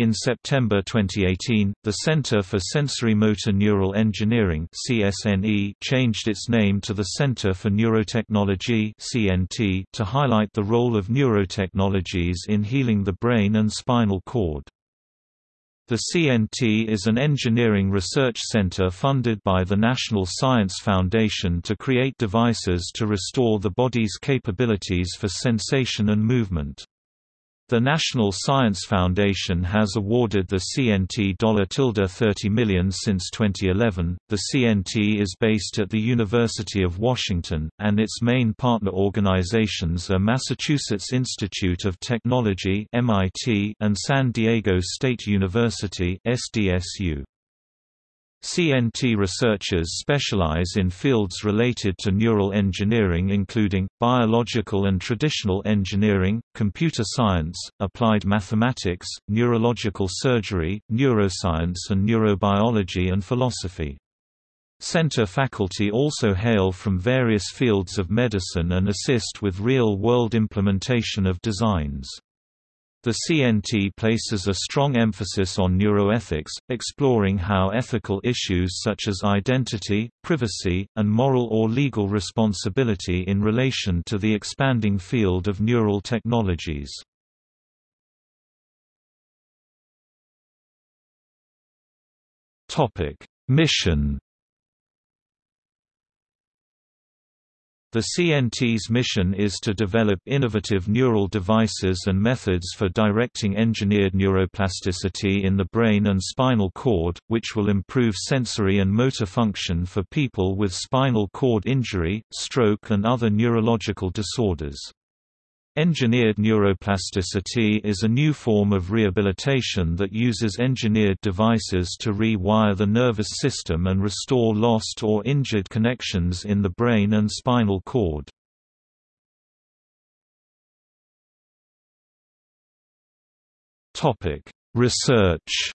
In September 2018, the Center for Sensory Motor Neural Engineering (CSNE) changed its name to the Center for Neurotechnology (CNT) to highlight the role of neurotechnologies in healing the brain and spinal cord. The CNT is an engineering research center funded by the National Science Foundation to create devices to restore the body's capabilities for sensation and movement. The National Science Foundation has awarded the CNT $30 million since 2011. The CNT is based at the University of Washington, and its main partner organizations are Massachusetts Institute of Technology (MIT) and San Diego State University (SDSU). CNT researchers specialize in fields related to neural engineering including, biological and traditional engineering, computer science, applied mathematics, neurological surgery, neuroscience and neurobiology and philosophy. Center faculty also hail from various fields of medicine and assist with real-world implementation of designs. The CNT places a strong emphasis on neuroethics, exploring how ethical issues such as identity, privacy, and moral or legal responsibility in relation to the expanding field of neural technologies. Mission The CNT's mission is to develop innovative neural devices and methods for directing engineered neuroplasticity in the brain and spinal cord, which will improve sensory and motor function for people with spinal cord injury, stroke and other neurological disorders. Engineered neuroplasticity is a new form of rehabilitation that uses engineered devices to re-wire the nervous system and restore lost or injured connections in the brain and spinal cord. Research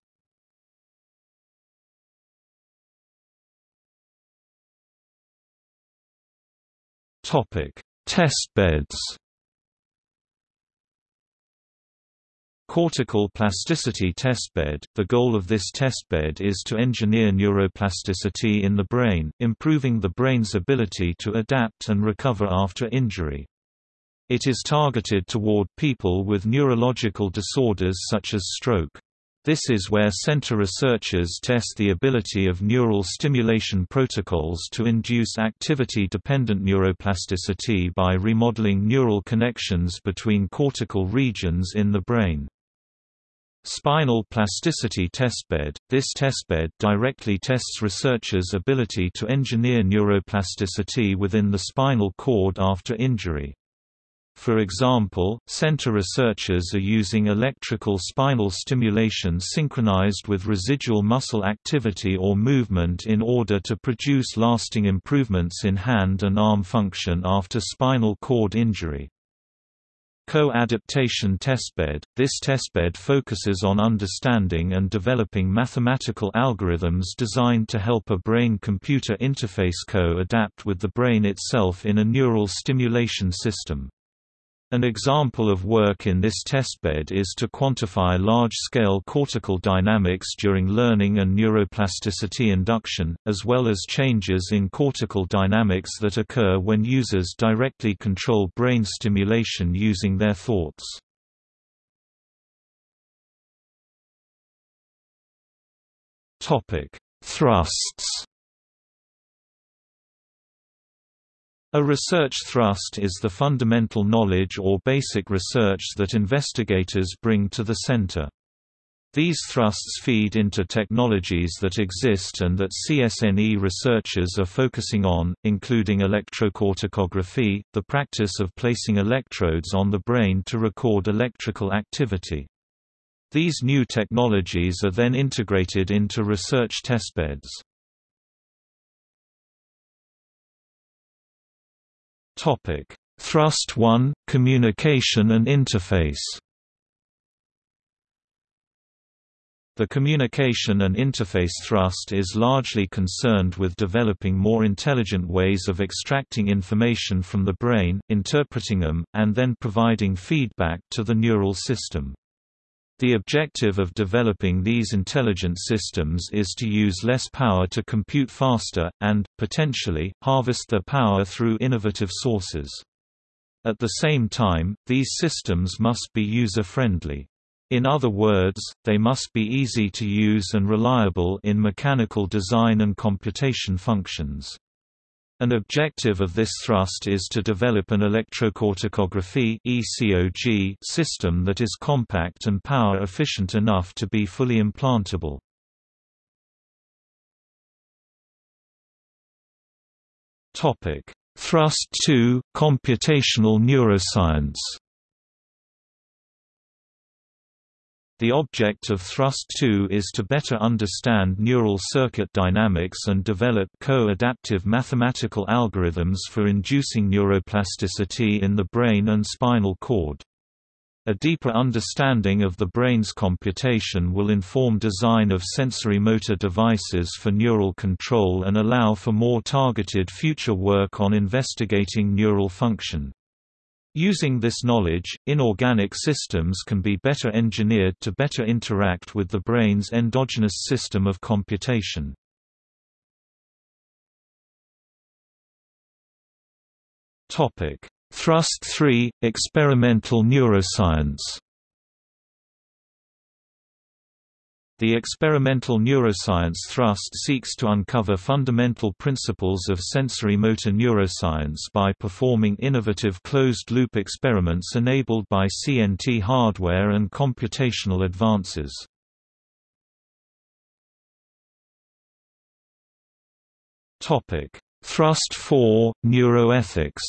Testbeds Cortical plasticity testbed – The goal of this testbed is to engineer neuroplasticity in the brain, improving the brain's ability to adapt and recover after injury. It is targeted toward people with neurological disorders such as stroke. This is where center researchers test the ability of neural stimulation protocols to induce activity-dependent neuroplasticity by remodeling neural connections between cortical regions in the brain. Spinal Plasticity Testbed – This testbed directly tests researchers' ability to engineer neuroplasticity within the spinal cord after injury. For example, center researchers are using electrical spinal stimulation synchronized with residual muscle activity or movement in order to produce lasting improvements in hand and arm function after spinal cord injury. Co-adaptation testbed – This testbed focuses on understanding and developing mathematical algorithms designed to help a brain-computer interface co-adapt with the brain itself in a neural stimulation system. An example of work in this testbed is to quantify large-scale cortical dynamics during learning and neuroplasticity induction, as well as changes in cortical dynamics that occur when users directly control brain stimulation using their thoughts. Thrusts A research thrust is the fundamental knowledge or basic research that investigators bring to the center. These thrusts feed into technologies that exist and that CSNE researchers are focusing on, including electrocorticography, the practice of placing electrodes on the brain to record electrical activity. These new technologies are then integrated into research testbeds. Topic: Thrust 1 Communication and interface. The communication and interface thrust is largely concerned with developing more intelligent ways of extracting information from the brain, interpreting them, and then providing feedback to the neural system. The objective of developing these intelligent systems is to use less power to compute faster, and, potentially, harvest their power through innovative sources. At the same time, these systems must be user-friendly. In other words, they must be easy to use and reliable in mechanical design and computation functions. An objective of this thrust is to develop an electrocorticography (ECOG) system that is compact and power efficient enough to be fully implantable. Topic: Thrust 2: Computational neuroscience. The object of Thrust 2 is to better understand neural circuit dynamics and develop co-adaptive mathematical algorithms for inducing neuroplasticity in the brain and spinal cord. A deeper understanding of the brain's computation will inform design of sensory motor devices for neural control and allow for more targeted future work on investigating neural function. Using this knowledge, inorganic systems can be better engineered to better interact with the brain's endogenous system of computation. Thrust 3 – Experimental neuroscience The experimental neuroscience thrust seeks to uncover fundamental principles of sensory motor neuroscience by performing innovative closed-loop experiments enabled by CNT hardware and computational advances. Thrust 4 – Neuroethics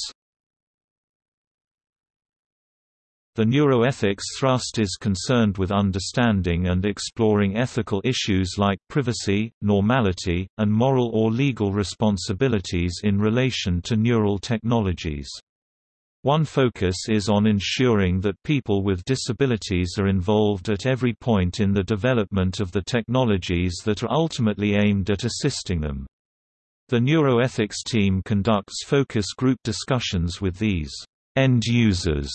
The neuroethics thrust is concerned with understanding and exploring ethical issues like privacy, normality, and moral or legal responsibilities in relation to neural technologies. One focus is on ensuring that people with disabilities are involved at every point in the development of the technologies that are ultimately aimed at assisting them. The neuroethics team conducts focus group discussions with these end users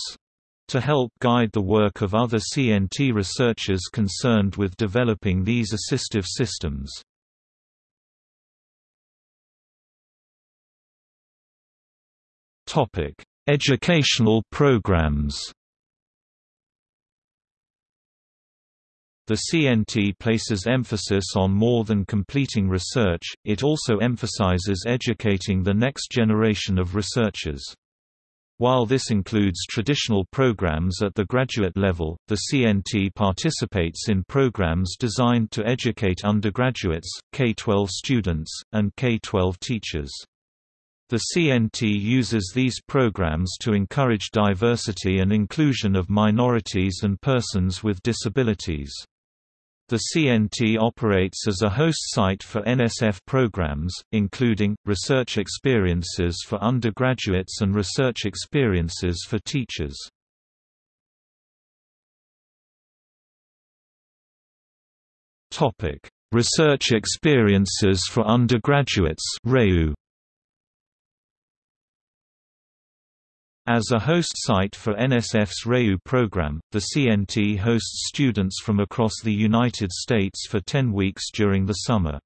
to help guide the work of other CNT researchers concerned with developing these assistive systems. Topic: Educational programs The CNT places emphasis on more than completing research, it also emphasizes educating the next generation of researchers. While this includes traditional programs at the graduate level, the CNT participates in programs designed to educate undergraduates, K-12 students, and K-12 teachers. The CNT uses these programs to encourage diversity and inclusion of minorities and persons with disabilities. The CNT operates as a host site for NSF programs, including, research experiences for undergraduates and research experiences for teachers. research experiences for undergraduates REU. As a host site for NSF's REU program, the CNT hosts students from across the United States for 10 weeks during the summer.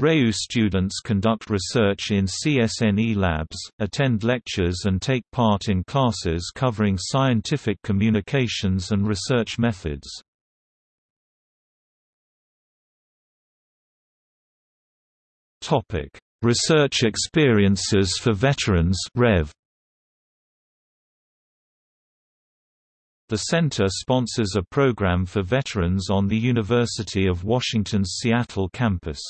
REU students conduct research in CSNE labs, attend lectures and take part in classes covering scientific communications and research methods. Research experiences for veterans Rev. The center sponsors a program for veterans on the University of Washington's Seattle campus.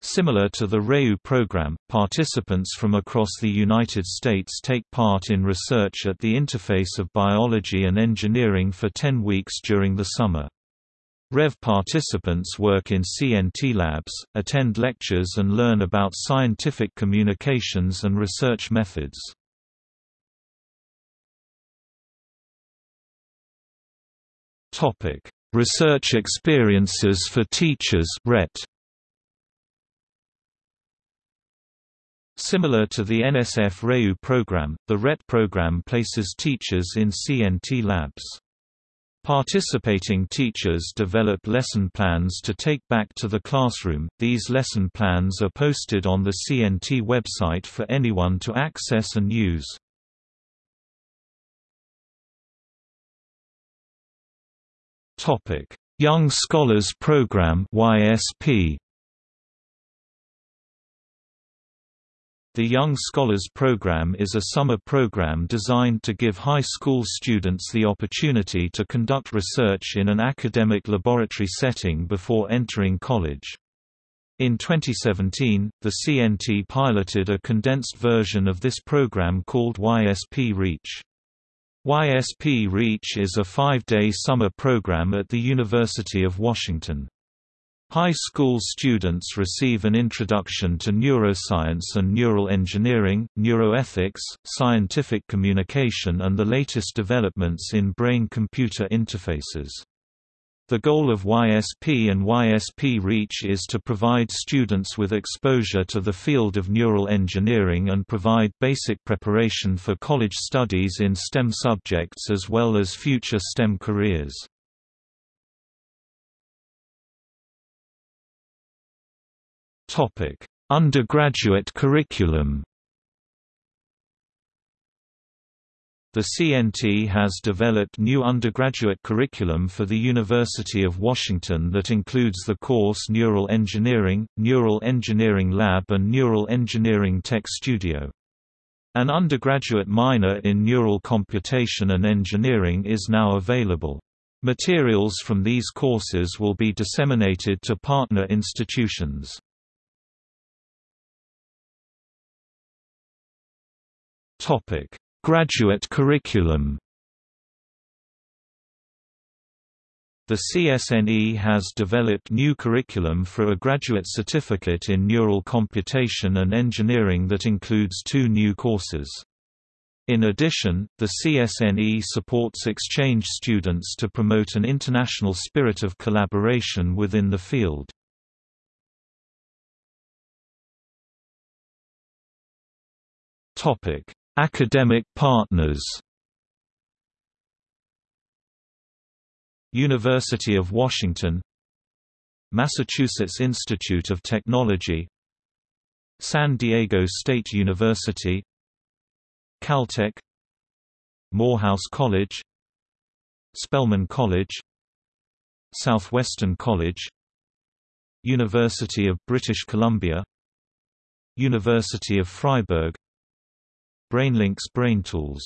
Similar to the REU program, participants from across the United States take part in research at the interface of biology and engineering for 10 weeks during the summer. REV participants work in CNT labs, attend lectures and learn about scientific communications and research methods. Topic: Research experiences for teachers (RET). Similar to the NSF REU program, the RET program places teachers in CNT labs. Participating teachers develop lesson plans to take back to the classroom. These lesson plans are posted on the CNT website for anyone to access and use. Topic: Young Scholars Program (YSP). The Young Scholars Program is a summer program designed to give high school students the opportunity to conduct research in an academic laboratory setting before entering college. In 2017, the CNT piloted a condensed version of this program called YSP Reach. YSP Reach is a five-day summer program at the University of Washington. High school students receive an introduction to neuroscience and neural engineering, neuroethics, scientific communication and the latest developments in brain-computer interfaces. The goal of YSP and YSP Reach is to provide students with exposure to the field of neural engineering and provide basic preparation for college studies in STEM subjects as well as future STEM careers. Undergraduate curriculum. The CNT has developed new undergraduate curriculum for the University of Washington that includes the course Neural Engineering, Neural Engineering Lab and Neural Engineering Tech Studio. An undergraduate minor in Neural Computation and Engineering is now available. Materials from these courses will be disseminated to partner institutions. Topic: Graduate curriculum. The CSNE has developed new curriculum for a graduate certificate in neural computation and engineering that includes two new courses. In addition, the CSNE supports exchange students to promote an international spirit of collaboration within the field. Topic: Academic partners. University of Washington. Massachusetts Institute of Technology. San Diego State University. Caltech. Morehouse College. Spelman College. Southwestern College. University of British Columbia. University of Freiburg BrainLinks BrainTools